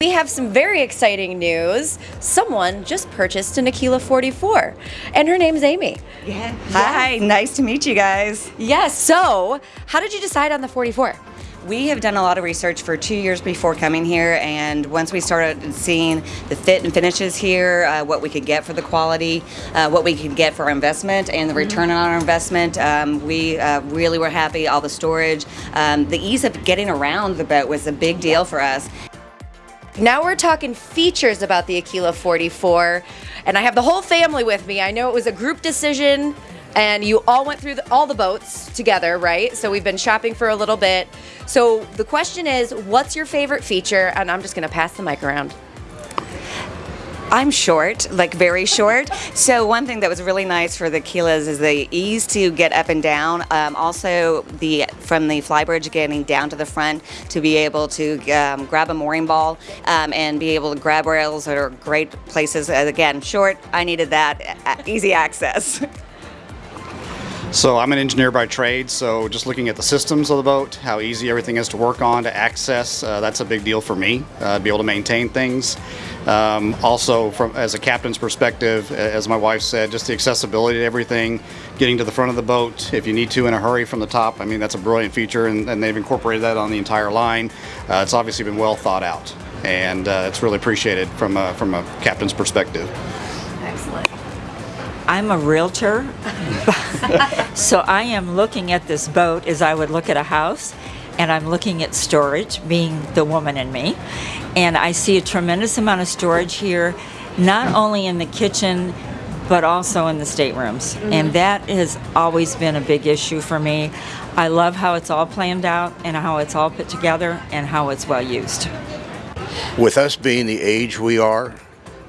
We have some very exciting news. Someone just purchased an Aquila 44, and her name's Amy. Yeah. Hi, nice to meet you guys. Yes, so how did you decide on the 44? We have done a lot of research for two years before coming here, and once we started seeing the fit and finishes here, uh, what we could get for the quality, uh, what we could get for our investment, and the return on our investment, um, we uh, really were happy. All the storage, um, the ease of getting around the boat was a big deal for us. Now we're talking features about the Aquila 44, and I have the whole family with me. I know it was a group decision, and you all went through the, all the boats together, right? So we've been shopping for a little bit. So the question is, what's your favorite feature? And I'm just gonna pass the mic around. I'm short, like very short. So one thing that was really nice for the Aquilas is the ease to get up and down. Um, also, the from the flybridge getting down to the front to be able to um, grab a mooring ball um, and be able to grab rails are great places. Again, short. I needed that easy access. So I'm an engineer by trade, so just looking at the systems of the boat, how easy everything is to work on, to access, uh, that's a big deal for me, uh, be able to maintain things. Um, also, from as a captain's perspective, as my wife said, just the accessibility to everything, getting to the front of the boat if you need to in a hurry from the top. I mean, that's a brilliant feature, and, and they've incorporated that on the entire line. Uh, it's obviously been well thought out, and uh, it's really appreciated from a, from a captain's perspective. Excellent. I'm a realtor, so I am looking at this boat as I would look at a house, and I'm looking at storage, being the woman in me, and I see a tremendous amount of storage here, not only in the kitchen, but also in the staterooms. Mm -hmm. And that has always been a big issue for me. I love how it's all planned out and how it's all put together and how it's well used. With us being the age we are,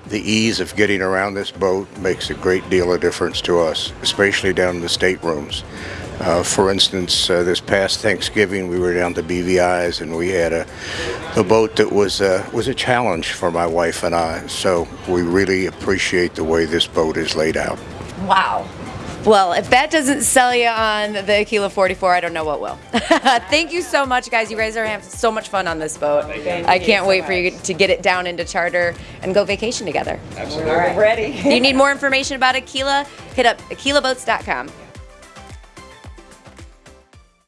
the ease of getting around this boat makes a great deal of difference to us, especially down in the staterooms. Uh, for instance, uh, this past Thanksgiving, we were down to BVI's and we had a, a boat that was uh, was a challenge for my wife and I. So we really appreciate the way this boat is laid out. Wow. Well, if that doesn't sell you on the Aquila 44, I don't know what will. Thank you so much, guys. You guys are having so much fun on this boat. I can't wait for you to get it down into charter and go vacation together. Absolutely. All right. Ready. if you need more information about Aquila, hit up aquilaboats.com.